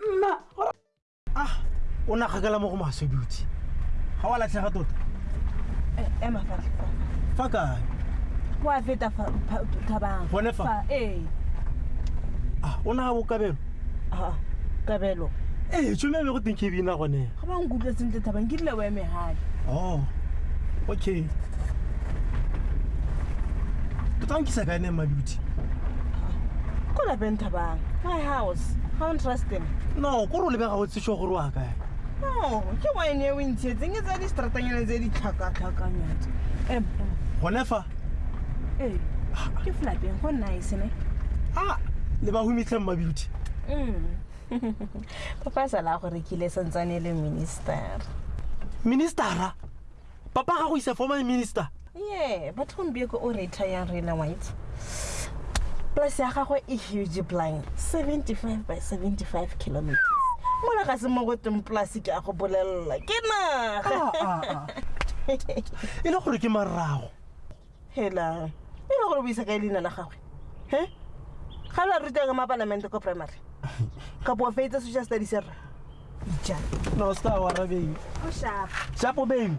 nna a ah, o na gakala mo go maswe duty ga wa latlhega tota eh, ema fa fa kae wa feta fa thabang gone fa ee ah, o na ga bokabelo ah, kabelo ee tšome be go teng ke bina gone ga ba nkutlwe sentle thabang ke rile o eme gale oh okay tota nkisa ka ene maduti ko lapeng thabang my house ga o ntrustem no ko re o lebega o tsesho gore wa kae no ke wine e o ntshetseng e tsa distratanyana tse di tlhakatlhakanyatse em gone fa ee ke flapping go nice ne a le ba humitlheng mabeauty mm papa sala gore ke ile santsane le minister ministera papa ga go isa formal minister ye batho gompieko o retireang rena white plus ya gagwe e huge blind 75 by 75 kilometers mola ga se mo go teng plus ke a go bolelela ke naga ah, ah, ah. e le gore ke marago hela e le gore o buisa kae leina la gagwe he ga la ruta ka mapalamente ko primary ka boa fetsa social studies ya rra ija no o seka wa rra baby o sharp sharp baby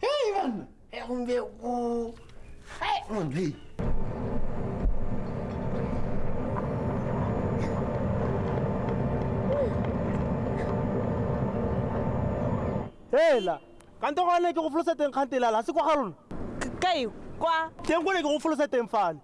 Hey, man! Hey, on Hey, on Hey! Hela! Kanto ka ne ke go folosa teng kgantela la se kwa ga lona. Kae kwa? Teng go ne ke go folosa teng fale.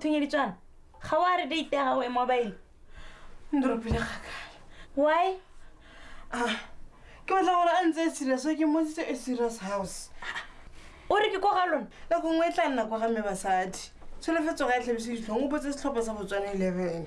tshwenyeditswana ga o a re date ya gago e mobile ndropile gakale why ah, ke batla gore a ntse e serious ke motsitse e serious house o re ke ko ga lona nako nngwe e tla nna kwa ga mme basadi tsholefetso ga e tlhabise ditlhong o botse setlhopha sa botswane eleven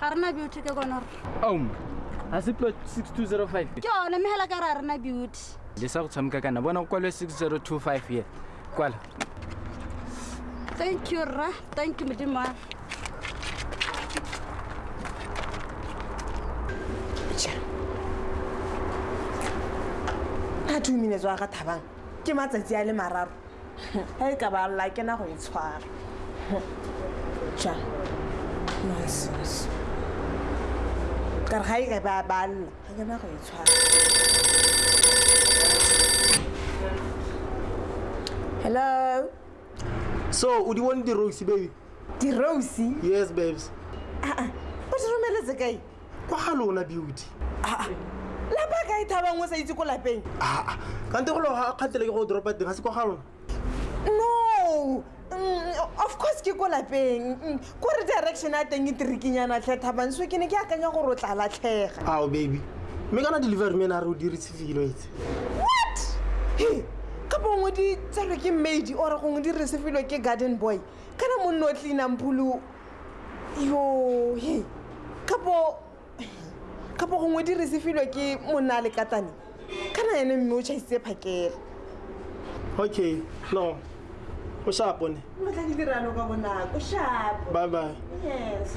ga rena beauty ke kone gore aum ga se plot 6205 ke one mme fela ka re a rena beauty le sa go tshameka kana bona go kwalwe 6025 ye kwala thank you rra thank you modimo wa a two minutes wa ga thabang ke matsatsi a le mararo ga e ka ba lla ke na go e tshwara ja nonsense kare ga e ka ba ba lla ga ke na go e tshwara hello so o di bone di-rose baby di-rose yes babes aa o di romeletse kae kwa ga lona beauty ah, ah. lapa ka e thabang o sa itse ko lapeng ah, kante go loga a kgatlhele ke go dropa teng ga se kwa ga lona no mm, of course ke ko lapeng mm, ko re direction a teng e tirikinyana tlhe thabang so ke ne ke akanya gore o tla latlhega ao baby mme kana delivery man a re o diritse filo etse what ka bongwe di tselwe ke madi ore gongwe di resefilwe ke garden boy kana monne o tlinang phulu yo he kapo kapo gongwe di re se filwe ke monna a lekatane kana ene mme o chaisitse phakela okay no o shapo ne tla ke dirano ka bonako shapo bye bye yes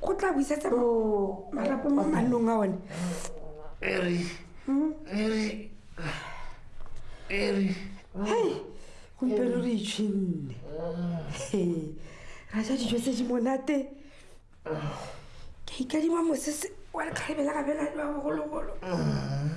go tla buisetsa mo oh. marapo mo manong a one eri hmm? eri eri hey gompieno re itšhinne ra ja dijo tse di monate ke ikadima mosese wa lekgabela gabela wa bogologolo ah.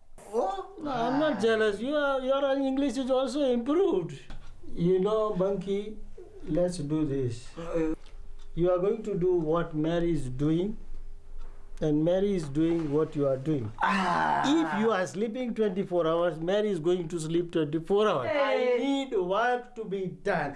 Oh, no, I'm not jealous. You are, your English is also improved. You know, Bunky, let's do this you are going to do what mary is doing and mary is doing what you are doing ah. if you are sleeping 24 hours mary is going to sleep 24 hours hey. i need work to be done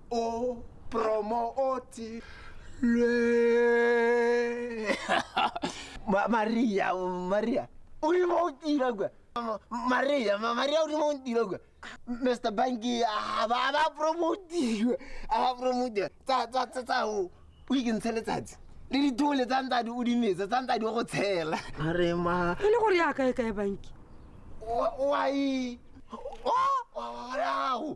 O promo oti lwe. Ma Maria, Maria. Uri montira gwe. Ma- Maria, ma Maria uri montira gwe. Mr. Bangi aba aba promote gwe. Aba promote. Tsa tsa tsa tsa o. O ikentshe letsatsi. Le ditole tsa ntsadi o di metsa, tsa ntsadi o go tshela. Are ma e le gore ya kae kae banki wa wa i. Wa wa wa.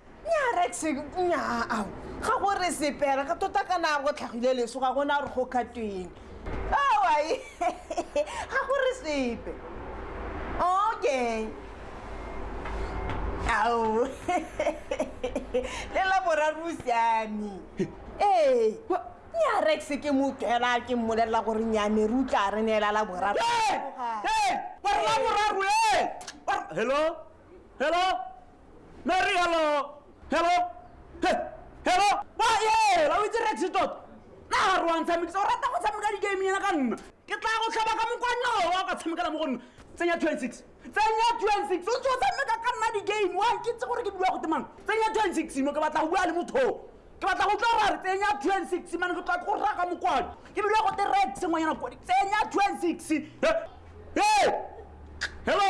nyarex nyaa ga go re sepela ka tota ka na go tlhagile leso ga gona gore go khatweng awae ga go re sepe okay ao lela boraro o siame ee nyarex ke motwela ke mmolelela gore nyame re utla re neela la boraro hello Hello? Mary, hello? Hello? He, hello? Ba, ye, la o itse Rex tot. Na ha rwa ntsa mix, o rata go tshameka di game yana ka nna. Ke tla go tlhaba ka mokwanyo wa ka tshamekela mo go nna. Tsenya 26. Tsenya 26. O tswa tshameka ka nna di game. Wa ke tse gore ke bua go temang. Tsenya 26 no ke batla go bua le motho. Ke batla go tloga re tsenya 26 man ke tla go raka mokwanyo. Ke bua go te Rex ngwanyana kwa. Tsenya 26. Hey! Hello?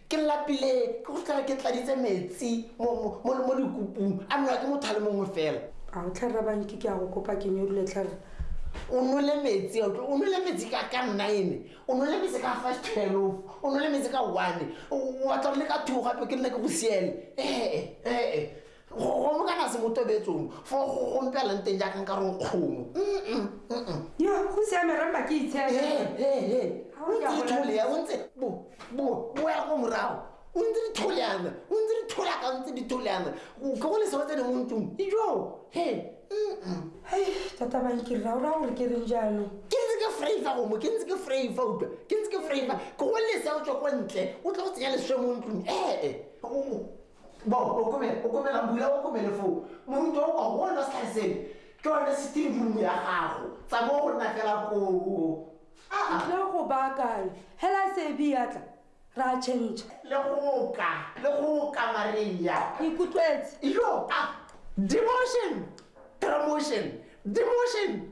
ke lapile ke go tlhela ke tladitse metsi mo dikopung a nna ke mothale mongwe fela a o tlhara banke ke a go kopa ke nyodule tlhara o nole metsi o nole metsi ka ka nine o nole metsi ka first twelve o nole metsi ka one o batla le ka two gape ke nna ke go siele ee ee gomo kana se motobetsong fo go gompelang teng jaaka nka rong kgomo yo go siame rempa ke itsheleontseitholea o ntse boya go morago o ntse ditholeana o ntse dithola ka ntse ditholeana ke go leseo tse dingwe ntlong ijo he tata bankirra o raya gore ke reng jaanong ke ntse ke fraifa gomo ke ntse ke fraifa utlwa ke ntse ke fraifa ke go leseo tswa kwa ntle o tla go tsenya leswe mo ntlong ee bo okomele okomela bula okomele foo moruti o kwa bona se tlhale sele ke one sitiri room ya gago tsa mo go nna fela koo le go baakanye hela e se e biatla ra change le goka le goka mareng ya ikutlwetse yo a demotion promotion demotion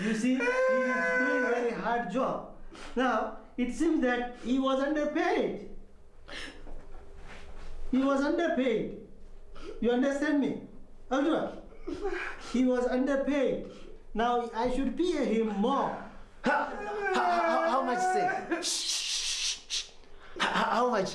You see, he is doing very hard job. Now, it seems that he was underpaid. He was underpaid. You understand me? Ultra. He was underpaid. Now I should pay him more. How, how, how, much is Shh, How, much?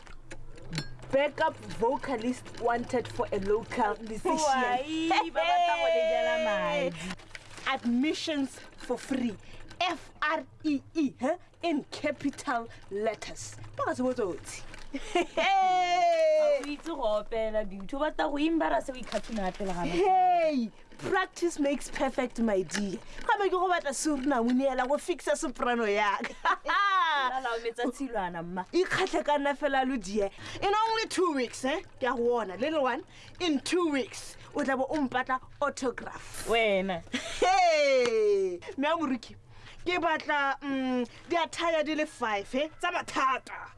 backup vocalist wanted for a local musician admissions for free F R E E huh? in capital letters. Baka se botso tsi. Hey! Itse go opela beauty ba ta go imbara se o ikhathuna pele ga. Hey! practice makes perfect my dear ga be ke go batla seruna mo neela go fixa soprano yaka ikgatlhe ka nna fela lo die in only two weeks eh ke ya go ona little one in two weeks o tla bo o mpatla autograph wena he mme a moruki ke batla mm, diathaya di le five eh, tsa mathata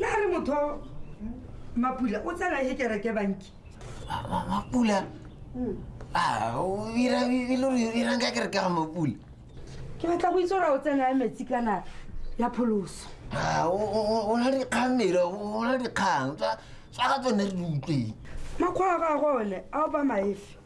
le a re motho mapula o tsena e kereke banki mapula hmm. ah, irang ka kereke ga mapula ke batla go itse gore o tsena ya metsi kana ya pholoso ah, o na dikgang mere o na dikgang tsa ga tsone re di utlweng makgwa a ga gone a o ba maefe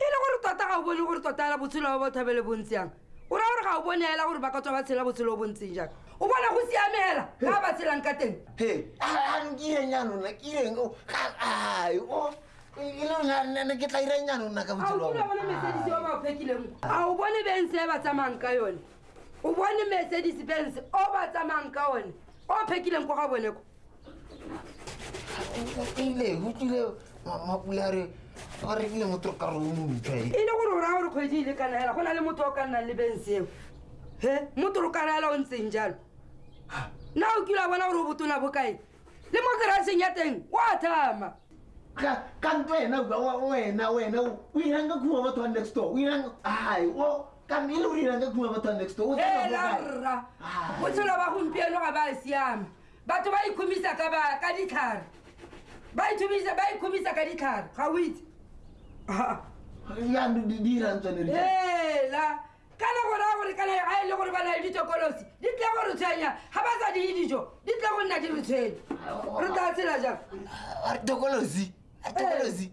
e le gore tota ga o bone gore tota ela botshelo ba ba thabele bontsi yang o ra gore ga o bone ela gore ba ka tswa ba tshela botshelo bo ntseng jang o bona go siamela ga ba tshelang ka teng nkireng ya lona kireng o e lone ke tla ireng ya lona ka botselobone mesedisi o ba o phekileng a o bone bense e ba tsamayng ka yone o bone mesedisi bense o ba tsamayng ka one o phekileng ko ga bone ko ile o tlile mapulare a rekile motho ka re o montšha e le gore o raya gore kgwedi ile kana hela go na le motho o ka nnang le benseo he motho o kana hela o ntseng jalo na o kile a bona gore o botona bokae le mo keraseng ya teng o a thama ka nto wena wena wena o irang ka khuma batho wa next door o irang ai o ka mme e le gore irang ka khuma batho wa next door o tshela ba gompieno ga ba siame batho ba ikhumisa ka ba ka ditlhare ba ithumisa ba ikhumisa ka ditlhare ga o itse yaanong di dirang tsone di- ela kana go raya gore kana ga e le gore ba na le ditokolosi di tla go re tshwenya ga ba sa diye dijo di tla go nna di re tshwenye re tla tsela jang tokolosi tokolosi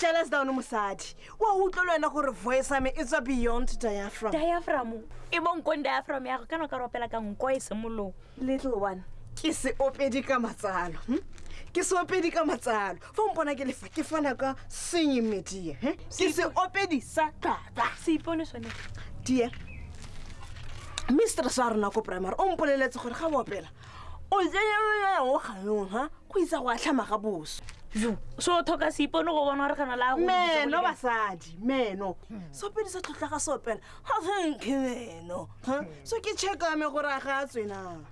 jealous down mosadi wa utlwa le wena gore voice ame e tswa beyond diafram diafram e bonkong diafram yago kana ka ropela ka nko e semolong little one ke se opedi ka matsalo hm? ke se opedi ka matsalo fa mpona ke lefa ke fana ka senye medie hm? ke se opedi sa tata se ipone sone die mistress wa rona ko primary o mpoleletse gore ga boopela o jenyelolea o ga yona go isa go a tlhama ga boso so thoka seipone go bona gore gana la meno basadi meno sopedi sa tlhotlha ga sopela ga senke meno so ke checkame gore a ga a tswenang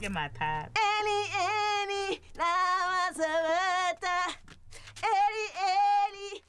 ke mathata any any na masebeta any any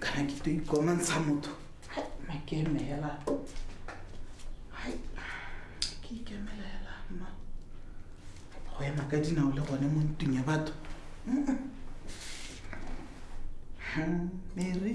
kana ke to ikomantsha motho makemela ke ikemela hela mma go ema ka dinao le gone mo ntung ya batho mere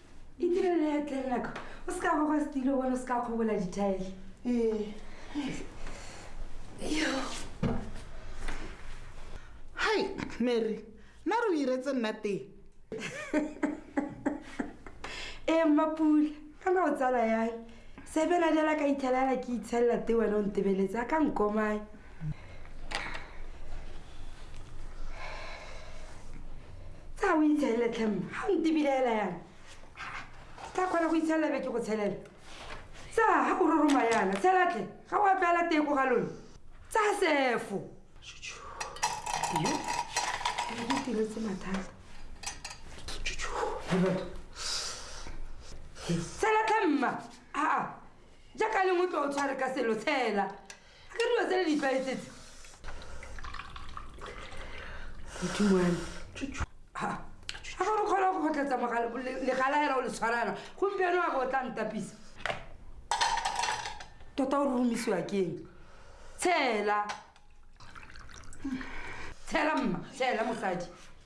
e direle ya tlelelako o se ka goga setilo bone o se ka kgobola dithaele ee hai mary nna re o iretse nna teng ee mmapula kana o tsala yang sebela jala ka itlhelela ke itshelela te wena o ntebeletse a ka nkomang tsa o itshelele tlhemo ga o ntebilaela yana tsa kgona go itshelela be ke go tshelela tsa ga o roroma yana tshelatle ga o apeela teko ga lone tsa sefo ke tiretse mathata tshela tlhamma aa jaaka lengwe tlo o tshware ka selo tshela Ke dilo tse le di tlwaetsetse. Modimo wa me. Ha. Ha go kgona go gotletsa mogala legala hela o le tshwarana. Gompieno a go tla ntapisa. Tota o romisiwa keng? Tshela. Tshela mma, tshela mosadi.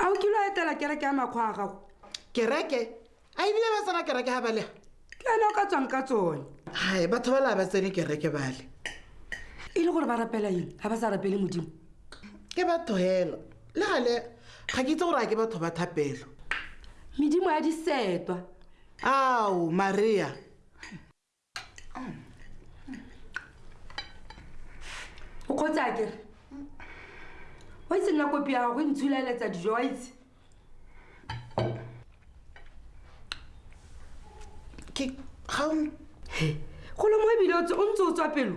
a o kilo a etela kereke ya makgwa a gago kereke a ebile ba tsena kereke ga balega ke ene o ka tswang ka tsone hai batho ba la ba tsene kereke bale e le gore ba rapela eng ga ba sa rapele modimo ke batho hela le gale ga ke itse gore a ke batho ba thapelo medimo ya disetwa ao maria o kgotse a kere wa itse nna kopi ya gago e ntshulaeletsa dijo wa itse ke ga go le mo ebile o ntse o tswa pelo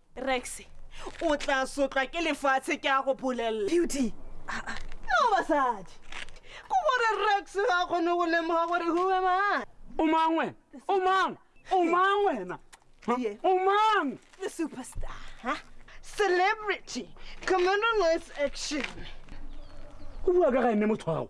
rex o tla sotlwa ke lefatshe ke a go bolelela beauty ah, ah. no basadi ko gore rex ga kgone go lemoga gore huwe mang o mang wena o mang o mang wena o mang the superstar huh? celebrity commander nice action o bua ka ga ene motho gago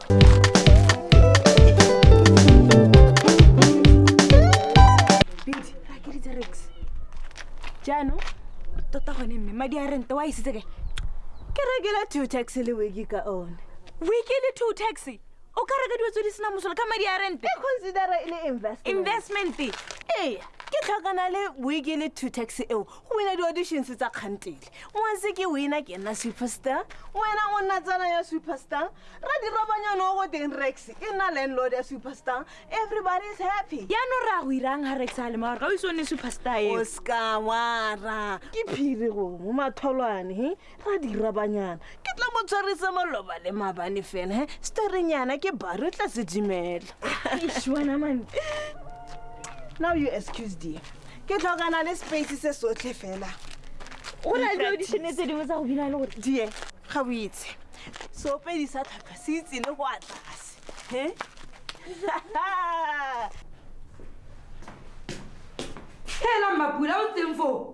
jaanong tota gone mme madi a rente wa isitse ke ke rekela two taxi le weke ka one weke le two taxi o ka reka dilo tse di sena mosola ka madi a rente e considera e le investment investment ee ke tlhokana le weke le two taxi eo go wina di-auditions tsa kgantele ngwanse ke wina ke nna superstar wena o nna tsana ya superstar ra dirobanyane o go teng rex e nna landlord ya superstar everybody is happy yaanong re a go irang ga rex a le maore ga o ise o nne superstar e o seka wara ke phiri go mo matholwane he ra dirabanyana ke tla mo tshwarisa maloba le mabane fela he storynyana ke bare o tla se dimela now you excuse dear ke tlhokana le space se sotlhe fela go na le auditione tse dingwe tsa go bina le gore die ga o itse seopedi sa tlhaka se itse le go atlase he hela mapula o tseng foo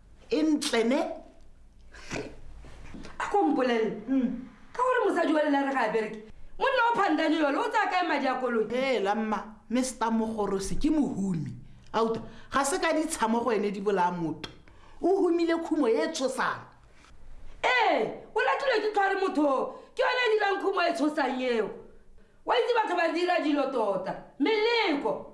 e ntle ne a ko mpolelele ka gore mosadi wa lelare ga a bereke monna o phandane yole o tsaya kae madi a koloi ela mma mr mogorosi ke mohumi auta ga se ka ditshamo go ene di bolaya motho o humile khumo e tshosang ee o latlhilwe ke tlhware motho ke yone e dirang khumo e tshosang eo wa itse batho ba dira dilo tota meleko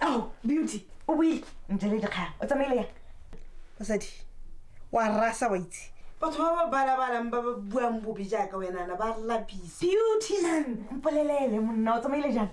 ao beauty o boile ntle le dikgang o tsamaile yang mosadi wa rasa wa itse batho ba ba balabalang ba ba buang bobe jaaka wenana ba lapisa beautyland mpolelele monna o tsamaile jang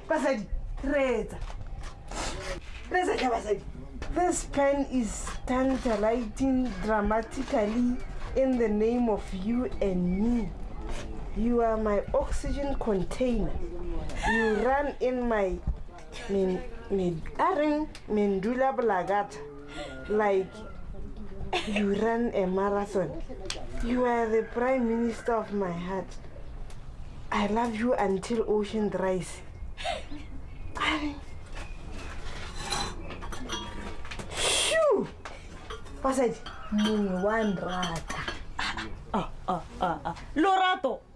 basadi reetsa this pen is tantalizing dramatically in the name of you and me. You are my oxygen container. You run in my min, min, arin, blagata. Like you run a marathon. You are the prime minister of my heart. I love you until ocean dries. Arin, basadi mongwe wa nrata ah, ah, ah, lorato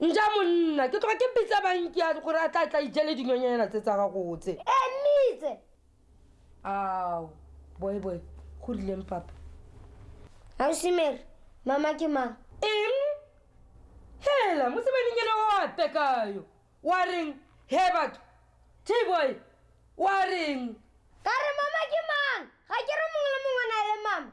nja monna ke tloga ke bitsa bankia gore a tla tla ijele dinonyanyana tse tsa gago tse emitse ao boyboy go rileng papa ausimere mama ke mang eng hela mosebaningele wa tekayo wa reng he batho jboy wa reng ka re mama ke mang ga ke re mongwe le mongwe na le mama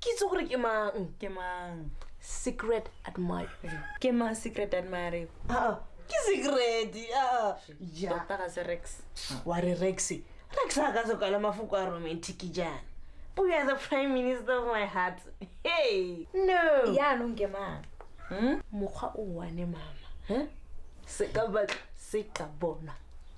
ke itse gore ke mang ke mang secret admire ke mang secret admire aa ke secret aa ja tota ga se rex wa re rex rex a ka se kwala mafoko a romantic jaana o ya the prime minister of my heart hey no yaanong ke mang hmm? mokgwa o one mama se ka batla se ka bona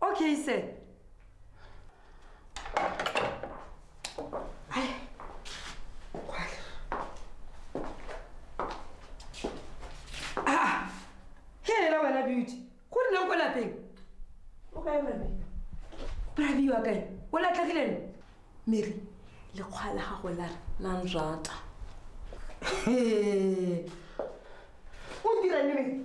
Okeyse. Ay. Ah. Hele la wena beauty. Go rileng ko lapeng. O kae mame? Brabi wa kae? O latlhagile ne? Mary, lekgwa la gago la la nrata. He. O dira ne Mary?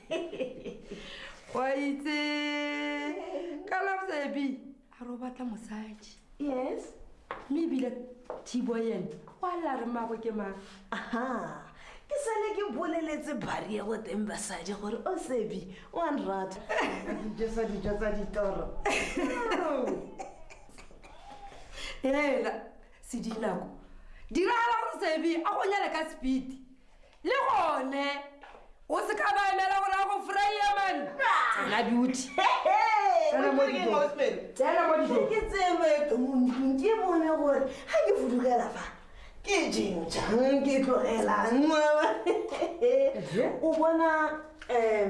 wa itse ka lafsebi a re o batla mosadi yes mme ebile thibo ene o a la re mago ke mang aha ke sale ke boleletse barie go teng basadi gore o sebi o a nrata dijo tsa dijo tsa ditoro ela se dinako diragala gore sebi a go nyale ka speed le gone o se ka ba emela gore a go fraye man tsena beauty tsena mo dijong tsena mo dijong ke tselo eto mo ntlong ke bone gore ga ke fudugela fa ke jeng jang ke tlogelang o bona um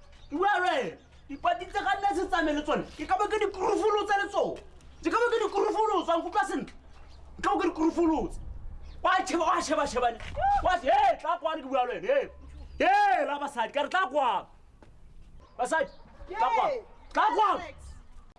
dipati tse ga nna se tsame le tsone ke ka ba ke dikurufolotsa le tsone ke ka ba ke dikurufolotsa nkutlwa sentle ke ka ba ke dikurufolotsa wa sheba wa sheba shebane wa se hey tla kwano ke bua le wena hey hey la basadi ka re tla kwano basadi tla kwano tla kwano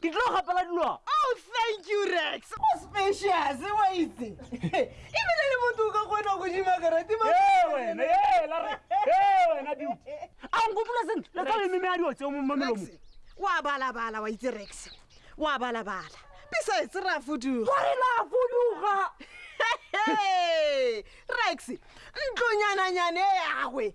ke tlo gapela dilo oh thank you rex o specious wa itse ebile le motho o ka kgona go dima karate wena wena beauty a nkopula sentle le tsa meme ya dilo tseo mo mamelomo wa balabala wa itse rex wa balabala besides ra fuduga gore la fuduga rex ntlonyananyane ya gagwe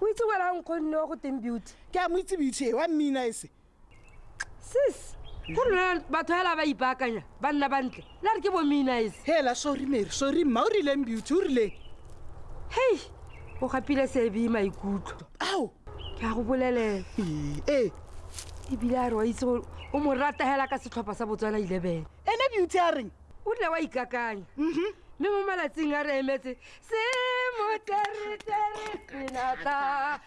o itse wena nkgonne wa go teng beauty ke a mo itse beauty e wa mmina ese sis go rona batho hela ba ipaakanya ba nna bantle la re ke bominais hela sorry mary sorry mma o rileng beauty o rileng hei o gapile seebe maikutlo ao ke a go bolelela ee ebile a re wa itse gore o mo rata hela ka setlhopha sa botswana eleven ene beauty a reng o rile wa ikakanya mhm. mme mo malatsing a re emetse se moteretere senata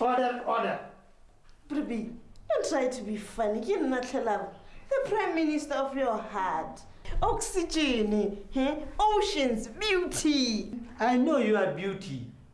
Order, order. Ruby, don't try to be funny. You're not allowed the prime minister of your heart oxygen hey? Eh? oceans beauty i know you are beauty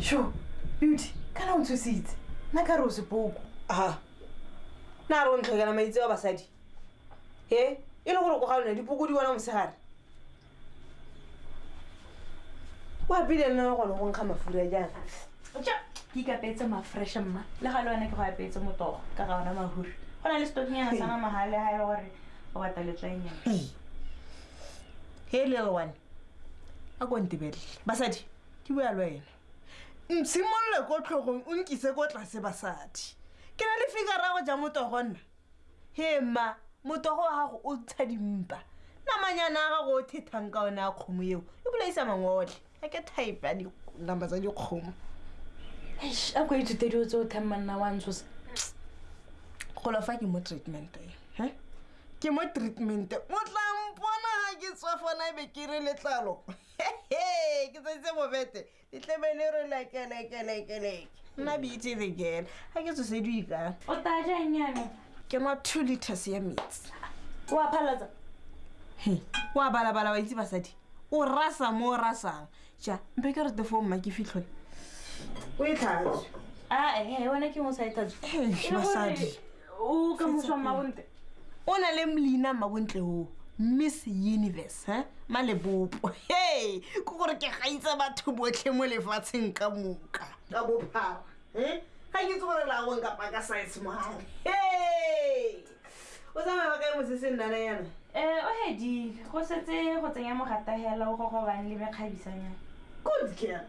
Sho, Beauty, kana o ntshositse. Nna ka re o sepoko. Aha. Na ro ntlhokela maitse wa basadi. He, e le gore go ga lona dipoko di bona mosegare. wa pele nna gone go nkga mafura jang ke ikapetse mafreshe mma le ga le wena ke go apetse motogo ka ga ona mahuri go na le stokinyana sa nama ga le ga e gore o bata letlaenyana he little one a ko ntebelele basadi ke bua le wena ntshimolole ko tlhogong o nkise ko tlase basadi ke na le fikarago ja motogo nna he mma motogo wa gago o ntsha dimpa namanyana a gago o thethang ka one a kgomo eo e bolaisa mangwotlhe a ke type ya dinama tsa dikgomo Eish, a ko ithute dilo tse o thang manna wa ntshosa golo fa ke mo treatment e he ke mo treatment o tla mpona ga ke tswa fona e be ke re letlalo hehe ke tsatse bobete e tlebele re lekelekelekele nna beitse lekele ga ke tsosedui ka o tajang yana ke nwa two liters ya metsi o a phalatsa o a balabala wa itse basadi o rasa mo o rasang ja mpe ke re tefo mma ke fitlhole o e tlhatswe ae one ke mosadi tlhatswe basadi o ka mošwa mmabontle o na le leina mmabontle oo miss universe eh? malebopo he ke gore ke gaitsa batho botlhe mo lefatsheng ka moka ka bophara eh? ga ke itse gore laong kapa ka size mogare he o tsamaya ba kae mosese nnana yana um o hedile go setse go tsenya mogatagela o gogobang le mekgabisanyana good girl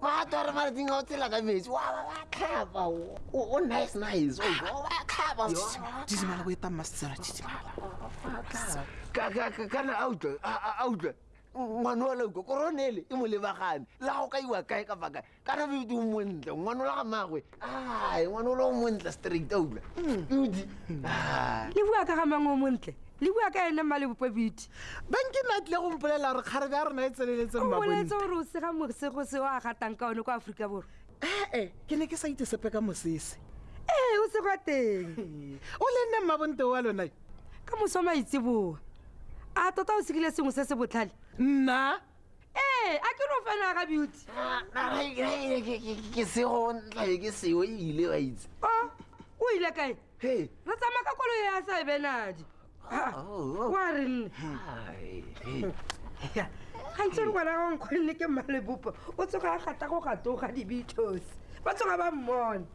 wa twa re maratsing ga o tsela ka metsi wa tlhapa o nice nice wa tlhapa tsimala go e tang masetsela tsimala kana a utlwe a utlwe ngwana wa lauko koronele e mo lebagane la go ka iwa kae ka fakae kana bedi o montle ngwana o la ga magwe Ah, e ngwana o le o montle straight oula udi ah. le bua ka ga mang o montle le bua ka ene mma lebopo bete banke nna tlile go mpolela gore kgarebe ya rona e tseneletseng baboletse gore o sega mosego se o a gatang ka one kwa aforika borwa ee eh, eh, ke ne ke sa itse sepe ka mosese ee o segwa teng o le nne mma bonte wa lona ka moso maitseboa a tota o segile sengwe se se botlhale nna ee a ke ro fela ga beauty ke sego ntlae ke seo e ile wa itse oh, o ile kae re tsamaya ka kolo ya sa e benadi wa re nne gantsi re ngwana ga nkgonne ke mmalebopo o tsoga a gata go gatoga dibithosi ba tsoga ba mmone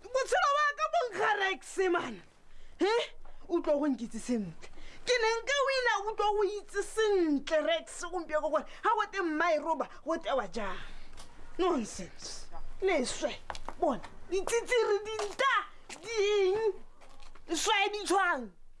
botshelo wa ka bonkgarekse mana he o tlo go nkitse sentle ke ne nka o ina o tlo go itse sentle rex gompieko gore ga go te mmae roba go tewa jang nonsense leswe bona ditsitsiri dinta ding swae ditshwang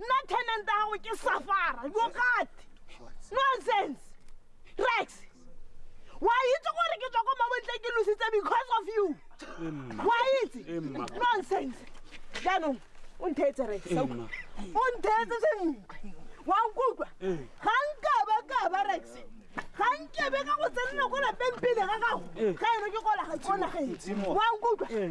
nna tenant ya gago ke safara bogate nonsense rex wa itse gore ke tswa ko mabontle ke lositse because of you wa itse nonsense jaanong o ntheetse rex o ntheetse sentle wa nkutlwa eh. ga nkaba kaba rex ga nkebe ka go tsenela ko lapeng pele ga gago eh. ga eno ke kolagatsonageng wa nkutlwa eh.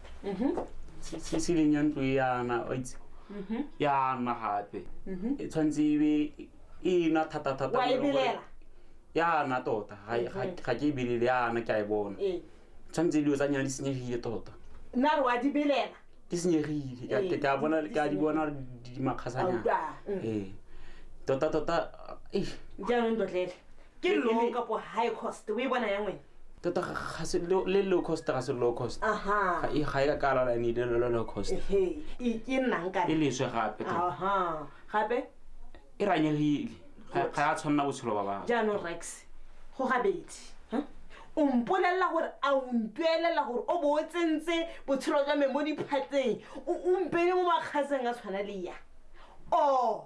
mhm. se se leng ya ntlo e yana wa itse mhm. ya nna gape mhm. e tshwanetse ebe e na thata thata wa e belela ya na tota ga ke e belele ya na ke a e bona ee. tshwanetse dilo tsa nyana di senyegile tota nna re wa di belela di senyegile ka ee, a bona ka di bona di makgasanyana mm. ee tota tota jaanong dotlele ke long kapo high cost o e bona ya ngwena tota ga se lo- le low cost ga se low cost aha ga e ga e ka kala la nile lo low cost ehe e ke nnang e kana leswe gape tota. aha gape e ranyegile ga ga ya tshwanela botshelo ba bangwe jaanong rex go gabedi huh? o mpolelela gore a o ntuelela gore o bo o tsentse botshelo jwa me mo diphateng o o mpele mo makgaseng a tshwana le ya o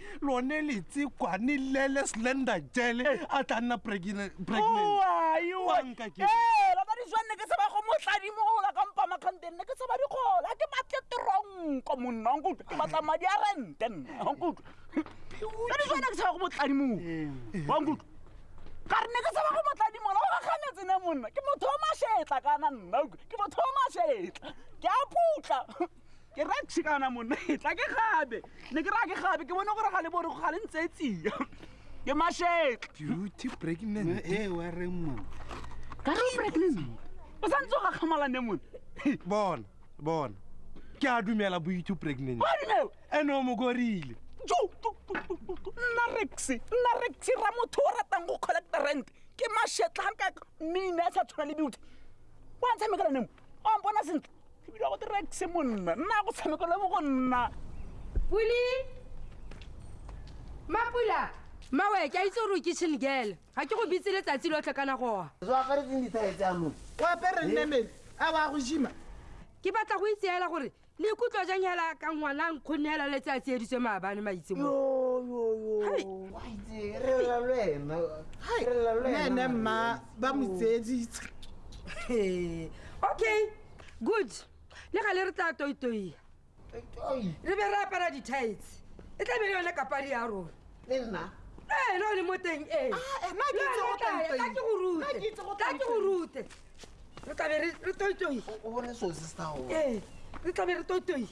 lone letsekwa ni lele slender jele eh. a tla nna pregnant baba di jwanne ke seba go motladimola ka mpa makganteng ne ke seba dikgola ke batle teronko monna nkutlwa ke batla madi a rente nna nkutlwa ka di jwanne ke seba go motladimola eh. wa nkutlwa ka re ne ke seba go motladimola o gaganetse ne monna ke motho o mašetla kana nna ke motho o mašetla ke a putla ke ra tshikana monna e tla ke gabe ne ke ra ke gabe ke bone gore ga le bore ga le ntse e tsia ke mashetle beauty pregnant e wa re monna ka re pregnant o sa ntse o gakgamala ne monna bona bona ke a dumela beauty pregnant ene o mokorile nna rex nna rex ra motho o ratang go collecta rent ke mashetle ga ka mmine a sa tshwana le beauty wa ntshamekela nemo o mpona sentle ebile go dira se monna nna go tshameko le mo go nna puli mapula mawe ke a itse gore o ke chilgele ga ke go bitse letsatsi lotlhe kana goa ke batla go itseela gore le ikutlwa jang hela ka ngwana nkgonne hela letsatsi editswe maabane maitse mo Yo, yo, yo. Hai. Waitse, re lla le wena. Re lla le wena. Nene mma ba mo tseeditse okay good le ga le re tla toitoi re be re apara di-tights e tla be le yone kapadi ya rona le nna ee le one mo teng ee ke go rute ka ke go rute re tlabe re toitoi ee re tlabe re toitoi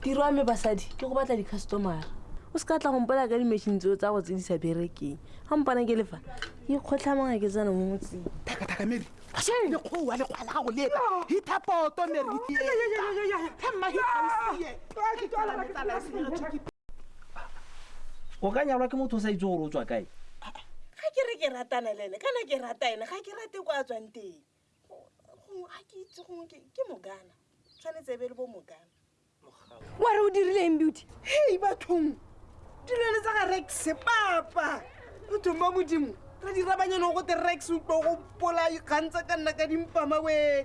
tiro ya me basadi ke go batla di-customara o se ka tla gompola ka di-machine tseo tsa go tse di sa berekeng ga mpana ke lefa ke kgotlhamanga ke tsena mo motseng thakathaka mary lekgoa lekgwa la gago leeta hitha poto mary o ka nyalwa ke motho o sa itse gore o tswa kae ga ke re ke ratana le ene kana ke rata ene ga ke rate kwa a tswang teng gongwe ga ke itse gongwe ke ke mogana tshwanetse e be le bo mogana wa re o dirileng beauty hei bathong dilwane tsa ga rex papa bathong ba modimo re dira banyane go te rex o tlo go pola ikgantsa ka nna ka dimpama we